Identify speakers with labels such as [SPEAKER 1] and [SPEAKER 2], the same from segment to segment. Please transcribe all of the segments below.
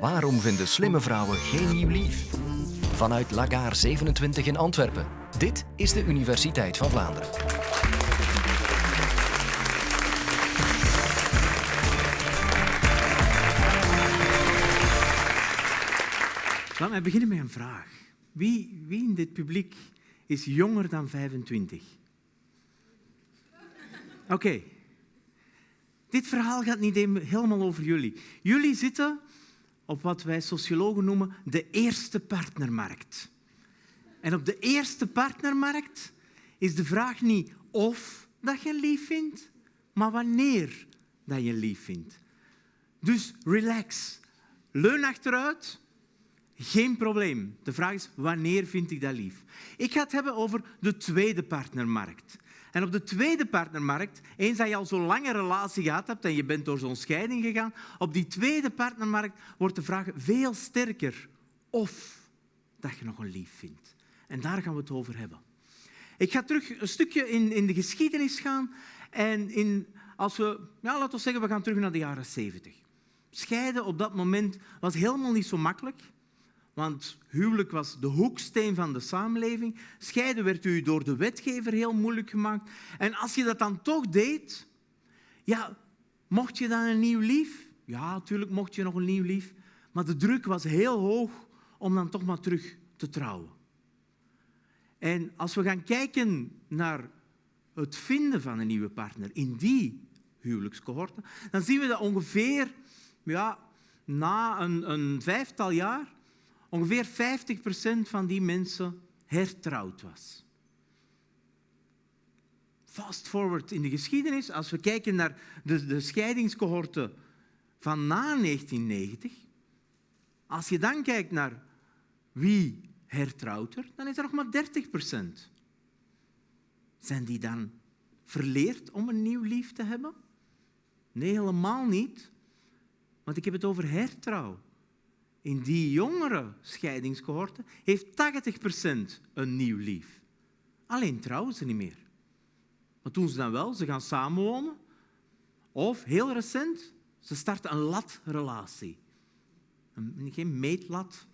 [SPEAKER 1] Waarom vinden slimme vrouwen geen nieuw lief? Vanuit Lagaar 27 in Antwerpen. Dit is de Universiteit van Vlaanderen.
[SPEAKER 2] Laat mij beginnen met een vraag. Wie, wie in dit publiek is jonger dan 25? Oké. Dit verhaal gaat niet helemaal over jullie. Jullie zitten op wat wij sociologen noemen de eerste partnermarkt. En op de eerste partnermarkt is de vraag niet of dat je lief vindt, maar wanneer dat je lief vindt. Dus relax. Leun achteruit. Geen probleem. De vraag is, wanneer vind ik dat lief? Ik ga het hebben over de tweede partnermarkt. En op de tweede partnermarkt, eens dat je al zo'n lange relatie gehad hebt en je bent door zo'n scheiding gegaan, op die tweede partnermarkt wordt de vraag veel sterker of dat je nog een lief vindt. En daar gaan we het over hebben. Ik ga terug een stukje in, in de geschiedenis gaan. En in, als we, ja, laten we zeggen, we gaan terug naar de jaren 70. Scheiden op dat moment was helemaal niet zo makkelijk. Want huwelijk was de hoeksteen van de samenleving. Scheiden werd u door de wetgever heel moeilijk gemaakt. En als je dat dan toch deed, ja, mocht je dan een nieuw lief? Ja, natuurlijk mocht je nog een nieuw lief. Maar de druk was heel hoog om dan toch maar terug te trouwen. En als we gaan kijken naar het vinden van een nieuwe partner in die huwelijkscohorten, dan zien we dat ongeveer ja, na een, een vijftal jaar ongeveer 50% van die mensen hertrouwd was. Fast forward in de geschiedenis, als we kijken naar de, de van na 1990, als je dan kijkt naar wie hertrouwt er, dan is er nog maar 30%. Zijn die dan verleerd om een nieuw lief te hebben? Nee, helemaal niet. Want ik heb het over hertrouw in die jongere scheidingscohorten heeft 80% een nieuw lief. Alleen trouwen ze niet meer. Wat doen ze dan wel? Ze gaan samenwonen. Of, heel recent, ze starten een latrelatie. Geen meetlat.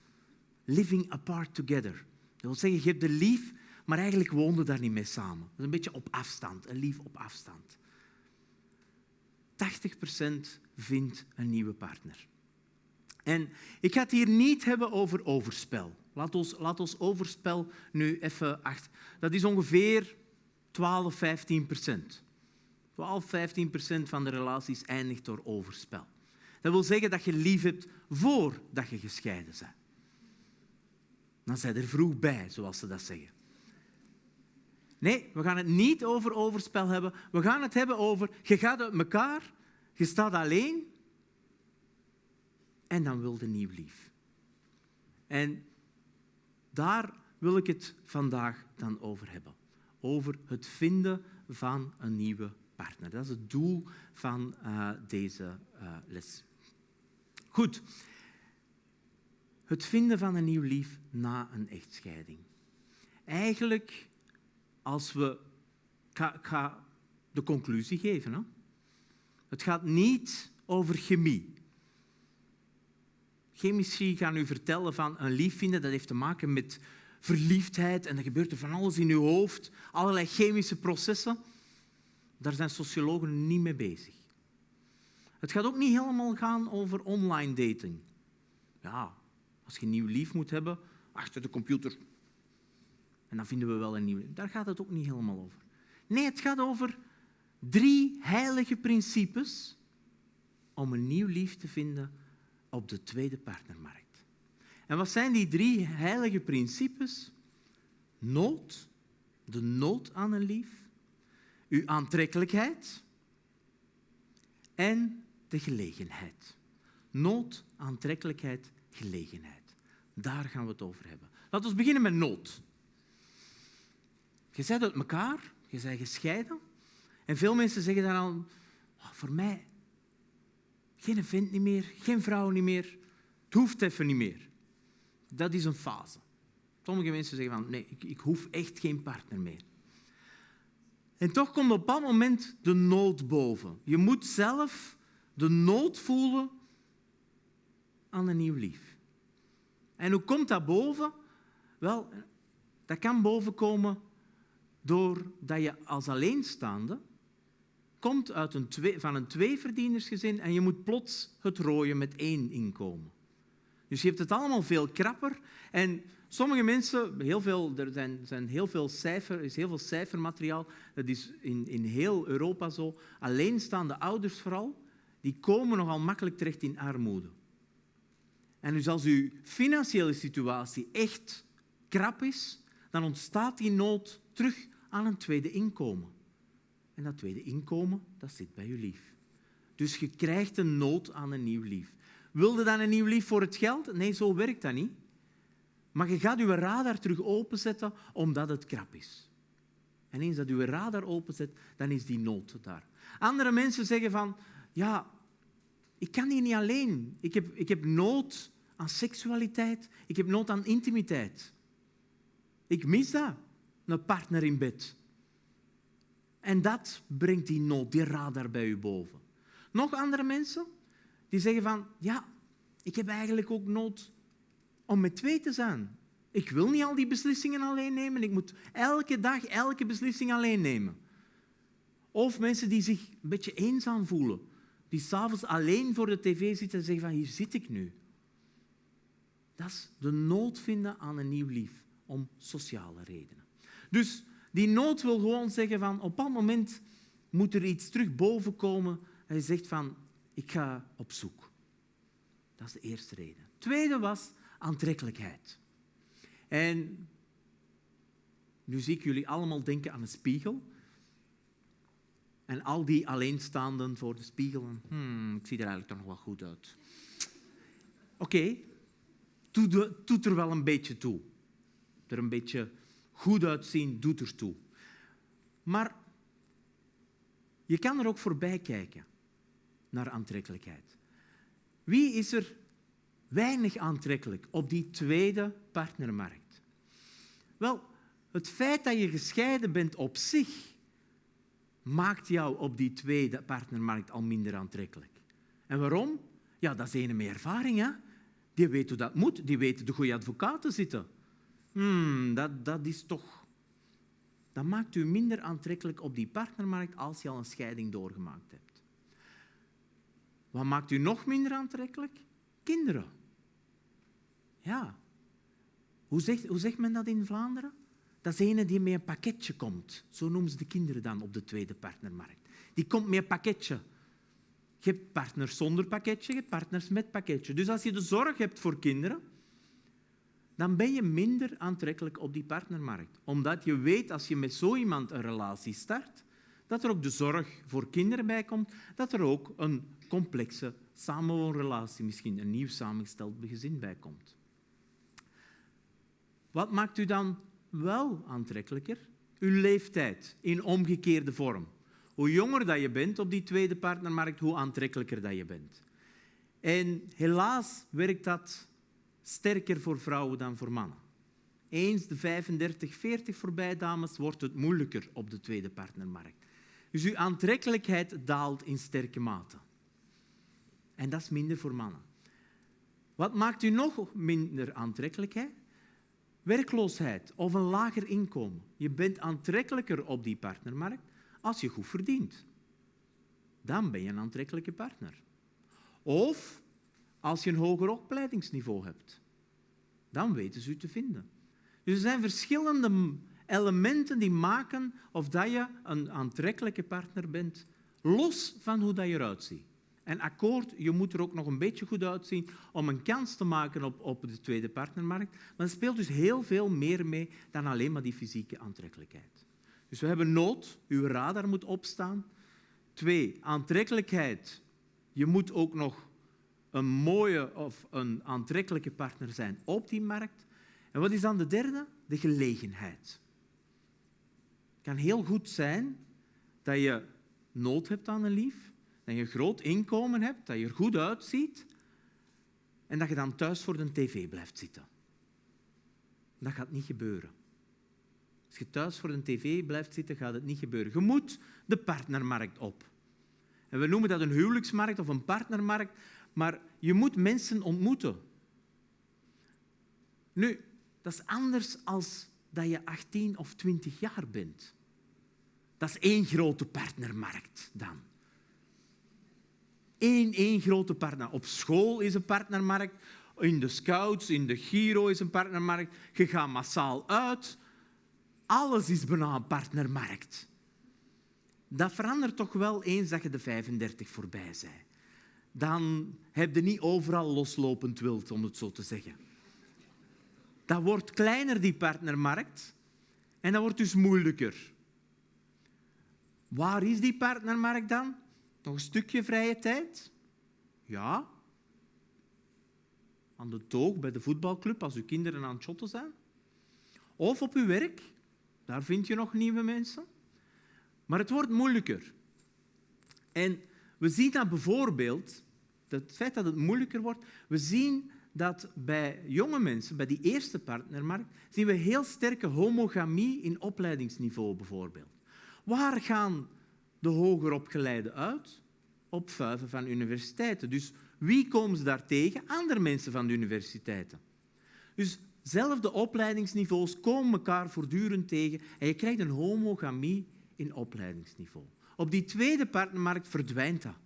[SPEAKER 2] Living apart together. Dat wil zeggen, je hebt de lief, maar eigenlijk woonden daar niet mee samen. Dat is een beetje op afstand, een lief op afstand. 80% vindt een nieuwe partner. En ik ga het hier niet hebben over overspel. Laat ons, laat ons overspel nu even achter. Dat is ongeveer 12, 15 procent. 12, 15 procent van de relaties eindigt door overspel. Dat wil zeggen dat je lief hebt voordat je gescheiden bent. Dan zijn er vroeg bij, zoals ze dat zeggen. Nee, we gaan het niet over overspel hebben. We gaan het hebben over, je gaat uit elkaar, je staat alleen en dan wilde nieuw lief. En daar wil ik het vandaag dan over hebben. Over het vinden van een nieuwe partner. Dat is het doel van uh, deze uh, les. Goed. Het vinden van een nieuw lief na een echtscheiding. Eigenlijk, als we... Ik ga, de conclusie geven. Hè? Het gaat niet over chemie. Chemici gaan u vertellen van een lief vinden, dat heeft te maken met verliefdheid en er gebeurt er van alles in uw hoofd, allerlei chemische processen. Daar zijn sociologen niet mee bezig. Het gaat ook niet helemaal gaan over online dating. Ja, als je een nieuw lief moet hebben, achter de computer. En dan vinden we wel een nieuwe. Daar gaat het ook niet helemaal over. Nee, het gaat over drie heilige principes om een nieuw lief te vinden op de tweede partnermarkt. En wat zijn die drie heilige principes? Nood, de nood aan een lief, uw aantrekkelijkheid en de gelegenheid. Nood, aantrekkelijkheid, gelegenheid. Daar gaan we het over hebben. Laten we beginnen met nood. Je bent uit elkaar, je bent gescheiden. En veel mensen zeggen dan al, oh, voor mij geen vent niet meer, geen vrouw niet meer. Het hoeft even niet meer. Dat is een fase. Sommige mensen zeggen van, nee, ik, ik hoef echt geen partner meer. En toch komt op dat moment de nood boven. Je moet zelf de nood voelen aan een nieuw lief. En hoe komt dat boven? Wel, dat kan bovenkomen doordat je als alleenstaande komt uit een twee, van een tweeverdienersgezin en je moet plots het rooien met één inkomen. Dus je hebt het allemaal veel krapper. En sommige mensen, heel veel, er zijn, zijn heel veel cijfer, is heel veel cijfermateriaal, dat is in, in heel Europa zo, alleenstaande ouders vooral, die komen nogal makkelijk terecht in armoede. En dus als uw financiële situatie echt krap is, dan ontstaat die nood terug aan een tweede inkomen. En dat tweede inkomen, dat zit bij je lief. Dus je krijgt een nood aan een nieuw lief. Wilde dan een nieuw lief voor het geld? Nee, zo werkt dat niet. Maar je gaat je radar terug openzetten omdat het krap is. En eens dat je radar openzet, dan is die nood daar. Andere mensen zeggen van, ja, ik kan hier niet alleen. Ik heb, ik heb nood aan seksualiteit. Ik heb nood aan intimiteit. Ik mis dat, een partner in bed. En dat brengt die nood, die radar bij u boven. Nog andere mensen die zeggen van, ja, ik heb eigenlijk ook nood om met twee te zijn. Ik wil niet al die beslissingen alleen nemen. Ik moet elke dag elke beslissing alleen nemen. Of mensen die zich een beetje eenzaam voelen. Die s'avonds alleen voor de tv zitten en zeggen van hier zit ik nu. Dat is de nood vinden aan een nieuw lief, om sociale redenen. Dus die nood wil gewoon zeggen van op dat moment moet er iets terug boven komen. Hij zegt van ik ga op zoek. Dat is de eerste reden. Tweede was aantrekkelijkheid. En nu zie ik jullie allemaal denken aan een spiegel. En al die alleenstaanden voor de spiegel. Hmm, ik zie er eigenlijk toch nog wel goed uit. Oké, doet er wel een beetje toe. Er een beetje goed uitzien doet er toe. Maar je kan er ook voorbij kijken naar aantrekkelijkheid. Wie is er weinig aantrekkelijk op die tweede partnermarkt? Wel, het feit dat je gescheiden bent op zich maakt jou op die tweede partnermarkt al minder aantrekkelijk. En waarom? Ja, dat is een met ervaring. Hè? Die weet hoe dat moet, die weet de goede advocaten zitten. Hmm, dat, dat is toch... Dat maakt u minder aantrekkelijk op die partnermarkt als je al een scheiding doorgemaakt hebt. Wat maakt u nog minder aantrekkelijk? Kinderen. Ja. Hoe zegt, hoe zegt men dat in Vlaanderen? Dat is ene die met een pakketje komt. Zo noemen ze de kinderen dan op de tweede partnermarkt. Die komt met een pakketje. Je hebt partners zonder pakketje, je hebt partners met pakketje. Dus als je de zorg hebt voor kinderen, dan ben je minder aantrekkelijk op die partnermarkt. Omdat je weet, als je met zo iemand een relatie start, dat er ook de zorg voor kinderen bij komt, dat er ook een complexe samenwoonrelatie, misschien een nieuw samengesteld gezin bij komt. Wat maakt u dan wel aantrekkelijker? Uw leeftijd in omgekeerde vorm. Hoe jonger dat je bent op die tweede partnermarkt, hoe aantrekkelijker dat je bent. En helaas werkt dat sterker voor vrouwen dan voor mannen. Eens de 35, 40 voorbij, dames, wordt het moeilijker op de tweede partnermarkt. Dus uw aantrekkelijkheid daalt in sterke mate. En dat is minder voor mannen. Wat maakt u nog minder aantrekkelijk? Werkloosheid of een lager inkomen. Je bent aantrekkelijker op die partnermarkt als je goed verdient. Dan ben je een aantrekkelijke partner. Of als je een hoger opleidingsniveau hebt. Dan weten ze u te vinden. Dus er zijn verschillende elementen die maken of dat je een aantrekkelijke partner bent, los van hoe dat je eruit ziet. En akkoord, je moet er ook nog een beetje goed uitzien om een kans te maken op, op de tweede partnermarkt. Maar er speelt dus heel veel meer mee dan alleen maar die fysieke aantrekkelijkheid. Dus we hebben nood, uw radar moet opstaan. Twee, aantrekkelijkheid. Je moet ook nog een mooie of een aantrekkelijke partner zijn op die markt. En wat is dan de derde? De gelegenheid. Het kan heel goed zijn dat je nood hebt aan een lief, dat je een groot inkomen hebt, dat je er goed uitziet en dat je dan thuis voor de tv blijft zitten. Dat gaat niet gebeuren. Als je thuis voor de tv blijft zitten, gaat het niet gebeuren. Je moet de partnermarkt op. En we noemen dat een huwelijksmarkt of een partnermarkt, maar je moet mensen ontmoeten. Nu, dat is anders als dat je 18 of 20 jaar bent. Dat is één grote partnermarkt dan. Eén, één grote partner. Op school is een partnermarkt, in de scouts, in de Giro is een partnermarkt. Je gaat massaal uit. Alles is bijna een partnermarkt. Dat verandert toch wel eens dat je de 35 voorbij bent. Dan heb je niet overal loslopend wild, om het zo te zeggen. Dat wordt kleiner, die partnermarkt. En dat wordt dus moeilijker. Waar is die partnermarkt dan? Nog een stukje vrije tijd? Ja. Aan de toog bij de voetbalclub als uw kinderen aan het shotten zijn. Of op uw werk. Daar vind je nog nieuwe mensen. Maar het wordt moeilijker. En we zien dat bijvoorbeeld, het feit dat het moeilijker wordt, we zien dat bij jonge mensen, bij die eerste partnermarkt, zien we heel sterke homogamie in opleidingsniveau bijvoorbeeld. Waar gaan de hoger opgeleiden uit? Op vuiven van universiteiten. Dus wie komen ze daar tegen? Andere mensen van de universiteiten. Dus zelfde opleidingsniveaus komen elkaar voortdurend tegen en je krijgt een homogamie in opleidingsniveau. Op die tweede partnermarkt verdwijnt dat.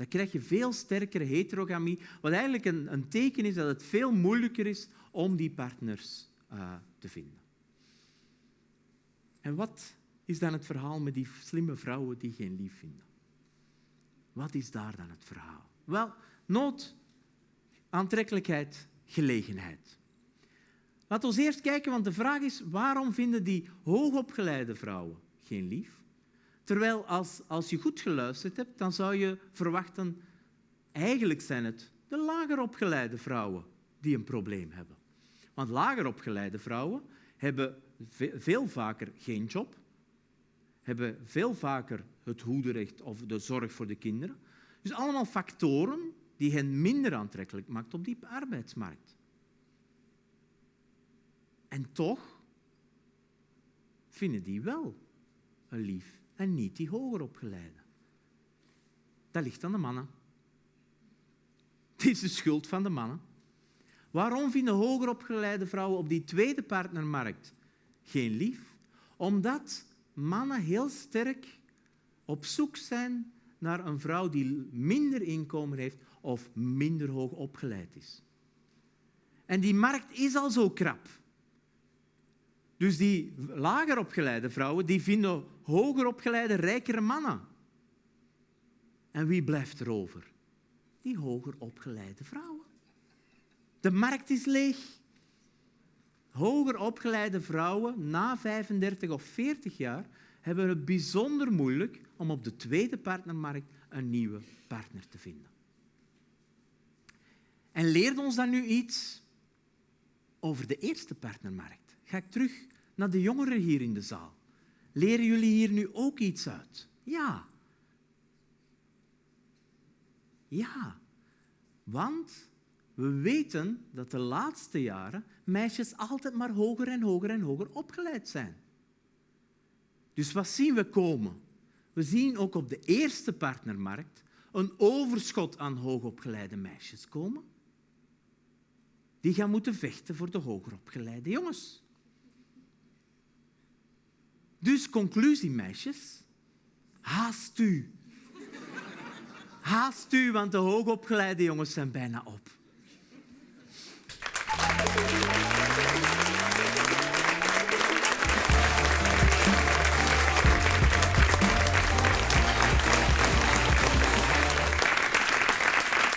[SPEAKER 2] Dan krijg je veel sterkere heterogamie, wat eigenlijk een, een teken is dat het veel moeilijker is om die partners uh, te vinden. En wat is dan het verhaal met die slimme vrouwen die geen lief vinden? Wat is daar dan het verhaal? Wel, nood, aantrekkelijkheid, gelegenheid. Laten we eerst kijken, want de vraag is, waarom vinden die hoogopgeleide vrouwen geen lief? Terwijl als, als je goed geluisterd hebt, dan zou je verwachten, eigenlijk zijn het de lager opgeleide vrouwen die een probleem hebben. Want lager opgeleide vrouwen hebben veel vaker geen job, hebben veel vaker het hoederecht of de zorg voor de kinderen. Dus allemaal factoren die hen minder aantrekkelijk maken op die arbeidsmarkt. En toch vinden die wel een lief en niet die hoger opgeleide. Dat ligt aan de mannen. Het is de schuld van de mannen. Waarom vinden hoger opgeleide vrouwen op die tweede partnermarkt geen lief? Omdat mannen heel sterk op zoek zijn naar een vrouw die minder inkomen heeft of minder hoog opgeleid is. En die markt is al zo krap. Dus die lager opgeleide vrouwen die vinden hoger opgeleide, rijkere mannen. En wie blijft er over? Die hoger opgeleide vrouwen. De markt is leeg. Hoger opgeleide vrouwen na 35 of 40 jaar hebben het bijzonder moeilijk om op de tweede partnermarkt een nieuwe partner te vinden. En leert ons dan nu iets over de eerste partnermarkt? Ga ik terug naar de jongeren hier in de zaal. Leren jullie hier nu ook iets uit? Ja. Ja. Want we weten dat de laatste jaren meisjes altijd maar hoger en hoger en hoger opgeleid zijn. Dus wat zien we komen? We zien ook op de eerste partnermarkt een overschot aan hoogopgeleide meisjes komen. Die gaan moeten vechten voor de hogeropgeleide jongens. Dus conclusie, meisjes. Haast u. Haast u, want de hoogopgeleide jongens zijn bijna op.